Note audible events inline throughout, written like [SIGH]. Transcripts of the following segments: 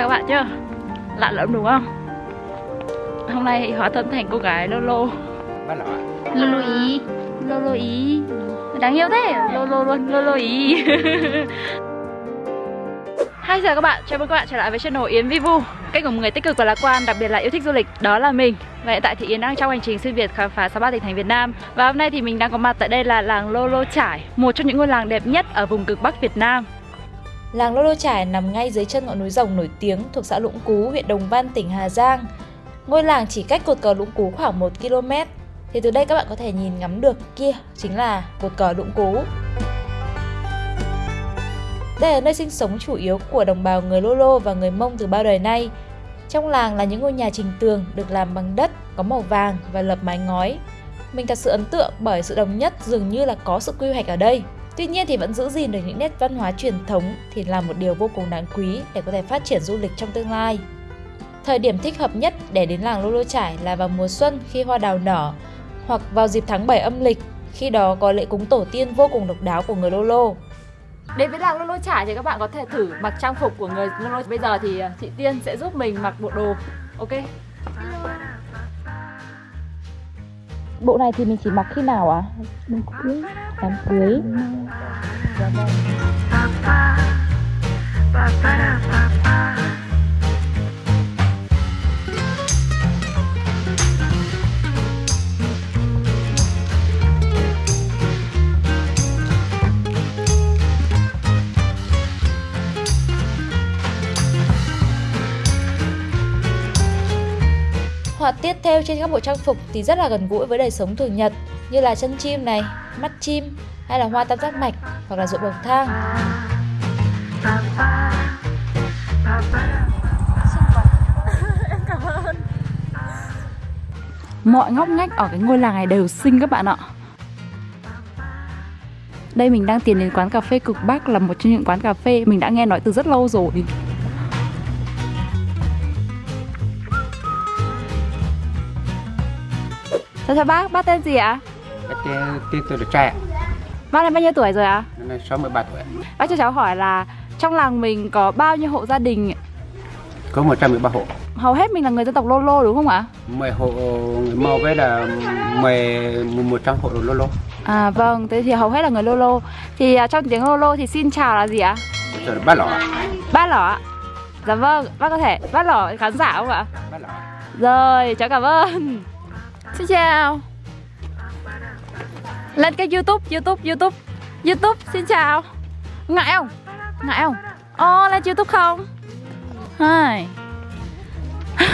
chào các bạn nhá. Lạ lẫm đúng không? Hôm nay hóa thân thành cô gái Lolo. Lolo ý. Lolo ý. Đáng yêu thế. Lolo luôn Lolo ý. [LAUGHS] Hi chào các bạn, chào mừng các bạn trở lại với channel Yến Vivu Kênh của một người tích cực và lạc quan, đặc biệt là yêu thích du lịch, đó là mình. Và hiện tại thì Yến đang trong hành trình xuyên Việt khám phá 63 tỉnh thành Việt Nam. Và hôm nay thì mình đang có mặt tại đây là làng Lolo Trải Một trong những ngôi làng đẹp nhất ở vùng cực Bắc Việt Nam Làng Lô Lô Trải nằm ngay dưới chân ngọn núi rồng nổi tiếng thuộc xã Lũng Cú, huyện Đồng Văn, tỉnh Hà Giang. Ngôi làng chỉ cách cột cờ Lũng Cú khoảng 1 km. Thì từ đây các bạn có thể nhìn ngắm được kia chính là cột cờ Lũng Cú. Đây là nơi sinh sống chủ yếu của đồng bào người Lô Lô và người Mông từ bao đời nay. Trong làng là những ngôi nhà trình tường được làm bằng đất, có màu vàng và lập mái ngói. Mình thật sự ấn tượng bởi sự đồng nhất dường như là có sự quy hoạch ở đây. Tuy nhiên thì vẫn giữ gìn được những nét văn hóa truyền thống thì là một điều vô cùng đáng quý để có thể phát triển du lịch trong tương lai. Thời điểm thích hợp nhất để đến làng Lô Lô Trải là vào mùa xuân khi hoa đào nở hoặc vào dịp tháng 7 âm lịch khi đó có lễ cúng tổ tiên vô cùng độc đáo của người Lô Lô. Đến với làng Lô Lô Trải thì các bạn có thể thử mặc trang phục của người Lô Lô Bây giờ thì à, chị Tiên sẽ giúp mình mặc bộ đồ Ok Bộ này thì mình chỉ mặc khi nào ạ? À? Đám cưới Đám cưới Họa tiết theo trên các bộ trang phục thì rất là gần gũi với đời sống thường nhật như là chân chim này, mắt chim hay là hoa tam giác mạch hoặc là ruộng bậc thang. Mọi ngóc ngách ở cái ngôi làng này đều xinh các bạn ạ Đây mình đang tiến đến quán cà phê Cực Bắc là một trong những quán cà phê mình đã nghe nói từ rất lâu rồi Chào chào bác, bác tên gì ạ? Bác tên tôi là ạ Bác này bao nhiêu tuổi rồi ạ? Năm nay 63 tuổi Bác cho cháu hỏi là trong làng mình có bao nhiêu hộ gia đình? Có 113 hộ Hầu hết mình là người dân tộc Lô Lô đúng không ạ? 10 hộ người Mông với là 10, 100 hộ Lô Lô À vâng, thế thì hầu hết là người Lô Lô Thì uh, trong tiếng Lô Lô thì xin chào là gì ạ? Rồi là bác lỏ Bác lỏ ạ Dạ vâng, bác có thể, bác lỏ khán giả không ạ? Bác lỏ Rồi, cháu cảm ơn Xin chào lên cái youtube, youtube, youtube Youtube, xin chào Ngại không? Ngại không? ô oh, lên youtube không? Hai [LAUGHS]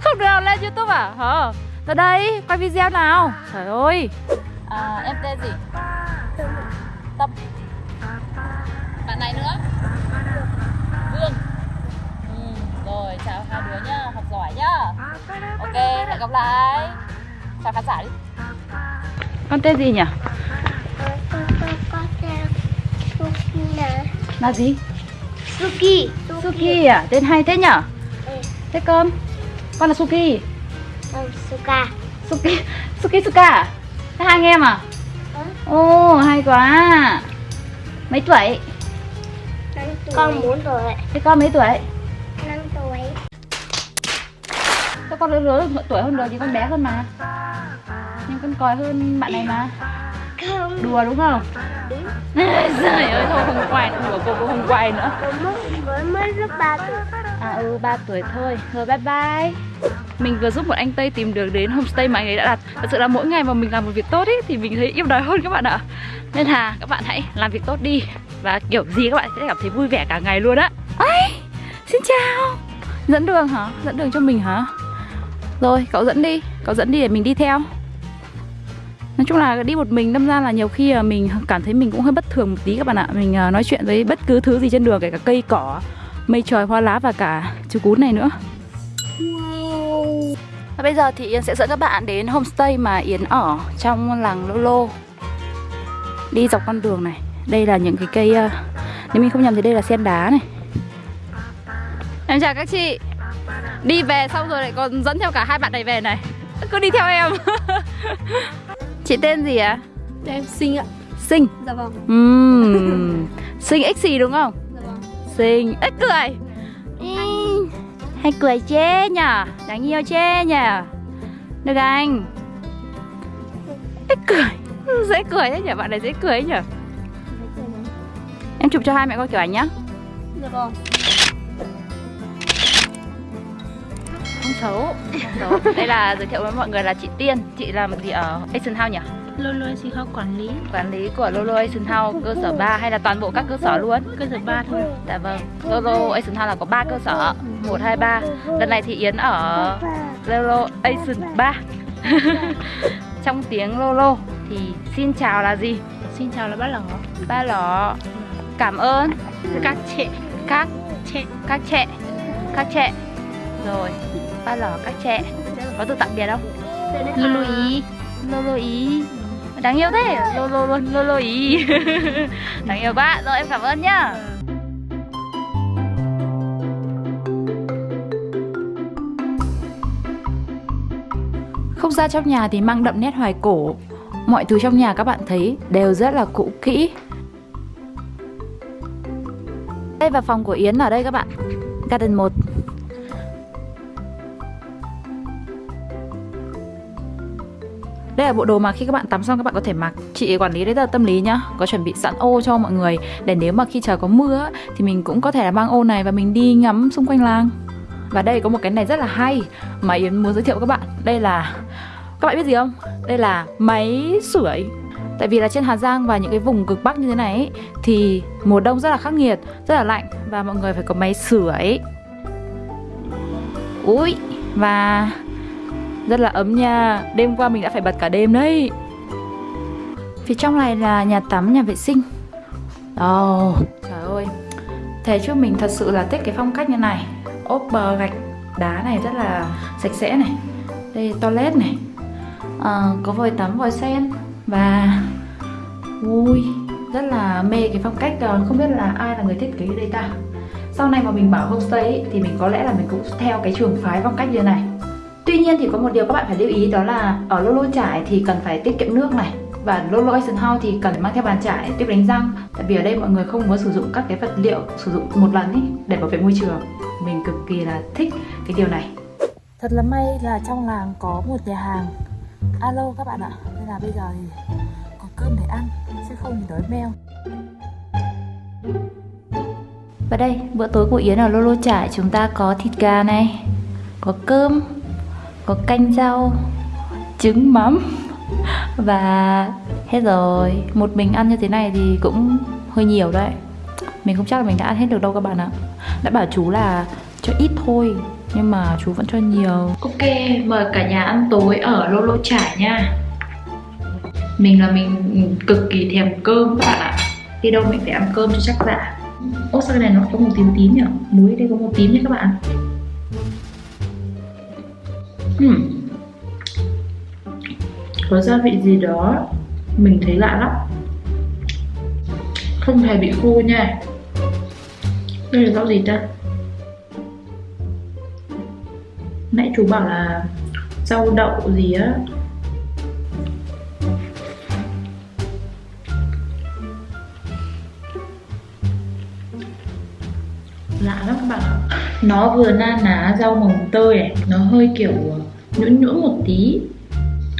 Không được lên youtube à? Hả? Tới đây, quay video nào Trời ơi à, Em tên gì? Tâm Bạn này nữa Vương ừ, Rồi, chào hai đứa nhá, học giỏi nhá Ok, hẹn gặp lại Chào khán giả đi con tên gì nhỉ? Là gì? Suki Suki à? Tên hay thế nhở? Ừ. Thế con? Con là Suki Ừ, Suka Suki Suki Suka à? Thế hai anh em à? Ừ. Ồ, hay quá Mấy tuổi? Con 4 tuổi Thế con mấy tuổi? 5 tuổi Sao con lớn lớn tuổi hơn rồi thì con bé hơn mà Nhưng con còi hơn bạn này mà. Không. Đùa đúng không? Đúng. [LAUGHS] Trời ơi, thôi không quay đùa cô cũng không quay nữa. Mới, mới rất 3 tuổi. À ừ, 3 tuổi thôi. Rồi bye bye. Mình vừa giúp một anh Tây tìm được đến homestay mà anh ấy đã đặt. Thật sự là mỗi ngày mà mình làm một việc tốt ý, Thì mình thấy yêu đời hơn các bạn ạ. Nên là các bạn hãy làm việc tốt đi. Và kiểu gì các bạn sẽ cảm thấy vui vẻ cả ngày luôn á. Ây, xin chào. Dẫn đường hả? Dẫn đường cho mình hả? Rồi, cậu dẫn đi. Cậu dẫn đi để mình đi theo Nói chung là đi một mình đâm ra là nhiều khi là mình cảm thấy mình cũng hơi bất thường một tí các bạn ạ. Mình à, nói chuyện với bất cứ thứ gì trên đường kể cả cây cỏ Mây trời hoa lá và cả chú cún này nữa. Và bây giờ thì Yến sẽ dẫn các bạn đến homestay mà Yến ở trong làng Lô Lô. Đi dọc con đường này. Đây là những cái cây à, Nếu mình không nhầm thì đây là sen đá này. Em chào các chị. Đi về xong rồi lại còn dẫn theo cả hai bạn này về này. Cứ đi theo em [LAUGHS] Chị tên gì ạ? À? Em xinh ạ. Sinh. Dạ vâng. Uhm, Sinh x gì đúng không? Dạ vâng. Sinh Ếch cười. Hay cười chê nhở Đáng yêu chê nhở Được anh. Ê, cười. [LAUGHS] Dễ cười thế nhở Bạn này dễ cười nhở Em chụp cho hai mẹ coi kiểu ảnh nhá. Được rồi. Không xấu. Không xấu. Đây là giới thiệu với mọi người là chị Tiên. Chị làm gì ở Asian House nhỉ? Lolo xin không quản lý. Quản lý của Lolo Asian House cơ sở 3 hay là toàn bộ các cơ sở luôn? cơ sở 3 thôi. Dạ vâng. Lolo Asian House là có 3 cơ sở. 1, 2, 3 Lần này thì Yến ở Lolo Asian 3 [LAUGHS] Trong tiếng Lolo thì xin chào là gì? Xin chào là bác lỏ. Ba lỏ. Cảm ơn. Các chị. Các Chị. các trẻ Các trẻ Rồi Ba lỏ các trẻ. Có từ tạm biệt không? Lolo ý. Lolo ý. Đáng yêu thế. Lolo luôn Lolo ý. [LAUGHS] Đáng yêu quá Rồi em cảm ơn nhá. Không gian trong nhà thì mang đậm nét hoài cổ. Mọi thứ trong nhà các bạn thấy đều rất là cũ kỹ. Đây và phòng của Yến ở đây các bạn. Garden 1 Đây là bộ đồ mà khi các bạn tắm xong các bạn có thể mặc. Chị quản lý đấy là tâm lý nhá Có chuẩn bị sẵn ô cho mọi người Để nếu mà khi trời có mưa Thì mình cũng có thể là mang ô này Và mình đi ngắm xung quanh làng. Và đây có một cái này rất là hay Mà Yến muốn giới thiệu với các bạn. Đây là Các bạn biết gì không? Đây là máy sưởi. Tại vì là trên Hà Giang và những cái vùng cực Bắc như thế này ấy, Thì mùa đông rất là khắc nghiệt Rất là lạnh Và mọi người phải có máy sưởi. Ui Và rất là ấm nha. Đêm qua mình đã phải bật cả đêm đấy. Phía trong này là nhà tắm, nhà vệ sinh. Ồ, trời ơi. Thế chứ mình thật sự là thích cái phong cách như này. Ốp bờ gạch đá này rất là sạch sẽ này. Đây toilet này. À, Có vòi tắm, vòi sen. Và Ui, rất là mê cái phong cách ờ, Không biết là ai là người thiết kế đây ta. Sau này mà mình bảo homestay ấy, Thì mình có lẽ là mình cũng theo cái trường phái phong cách như này Tuy nhiên thì có một điều các bạn phải lưu ý đó là ở Lolo trải thì cần phải tiết kiệm nước này và Lolo Asian House thì cần mang theo bàn chải tiếp đánh răng. Tại vì ở đây mọi người không muốn sử dụng các cái vật liệu sử dụng một lần ý để bảo vệ môi trường. Mình cực kỳ là thích cái điều này. Thật là may là trong làng có một nhà hàng. Alo các bạn ạ Nên là bây giờ thì có cơm để ăn Chứ không thì đói meo. Và đây bữa tối của Yến ở Lolo trải chúng ta có thịt gà này có cơm có canh rau, trứng, mắm và hết rồi. Một mình ăn như thế này thì cũng hơi nhiều đấy. Mình không chắc là mình đã ăn hết được đâu các bạn ạ. Đã bảo chú là cho ít thôi, nhưng mà chú vẫn cho nhiều. Ok, mời cả nhà ăn tối ở lô lô trải nha. Mình là mình cực kỳ thèm cơm các bạn ạ. Đi đâu mình phải ăn cơm cho chắc dạ ô, sao cái này nó có một tím tím nhỉ? Muối đây có một tím nhé các bạn? Hmm. Có gia vị gì đó Mình thấy lạ lắm. Không hề bị khô nha. Đây là rau gì ta? Nãy chú bảo là Rau đậu gì á? Lạ lắm các bạn ạ nó vừa na ná rau mồng tơi này nó hơi kiểu ờ, nhũn nhũn một tí.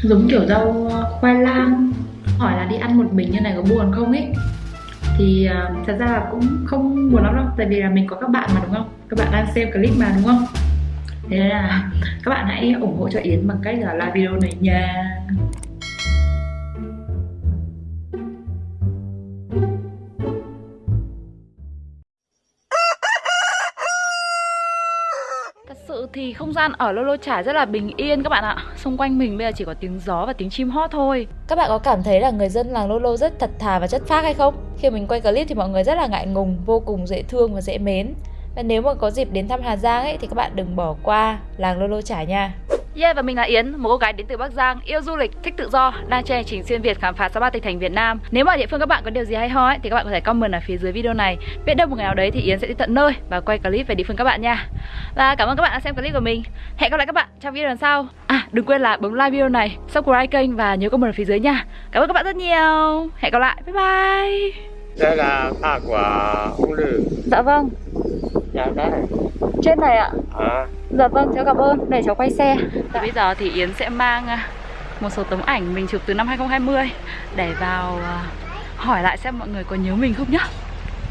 Giống kiểu rau ờ, khoai lang. Hỏi là đi ăn một mình như này có buồn không ấy? Thì uh, thật ra là cũng không buồn lắm đâu tại vì là mình có các bạn mà đúng không? Các bạn đang xem clip mà đúng không? Thế là các bạn hãy ủng hộ cho Yến bằng cách là like video này nha. Thật sự thì không gian ở Lolo Trải rất là bình yên các bạn ạ. Xung quanh mình bây giờ chỉ có tiếng gió và tiếng chim hót thôi. Các bạn có cảm thấy là người dân làng Lolo rất thật thà và chất phác hay không? Khi mình quay clip thì mọi người rất là ngại ngùng, vô cùng dễ thương và dễ mến. Và nếu mà có dịp đến thăm Hà Giang ấy thì các bạn đừng bỏ qua làng Lolo Trải nha. Yeah và mình là Yến, một cô gái đến từ Bắc Giang, yêu du lịch, thích tự do, đang trên hành trình xuyên Việt khám phá 63 tỉnh thành Việt Nam. Nếu mà địa phương các bạn có điều gì hay ho ấy, thì các bạn có thể comment ở phía dưới video này. Biết đâu một ngày nào đấy thì Yến sẽ đi tận nơi và quay clip về địa phương các bạn nha. Và cảm ơn các bạn đã xem clip của mình. Hẹn gặp lại các bạn trong video lần sau. À đừng quên là bấm like video này, subscribe kênh và nhớ comment ở phía dưới nha. Cảm ơn các bạn rất nhiều. Hẹn gặp lại. Bye bye. đây là ba của ông lư Dạ vâng. dạ đây trên này ạ à. Dạ vâng, cháu cảm ơn. Để cháu quay xe. Dạ. bây giờ thì Yến sẽ mang à, một số tấm ảnh mình chụp từ năm 2020 để vào à, hỏi lại xem mọi người có nhớ mình không nhá.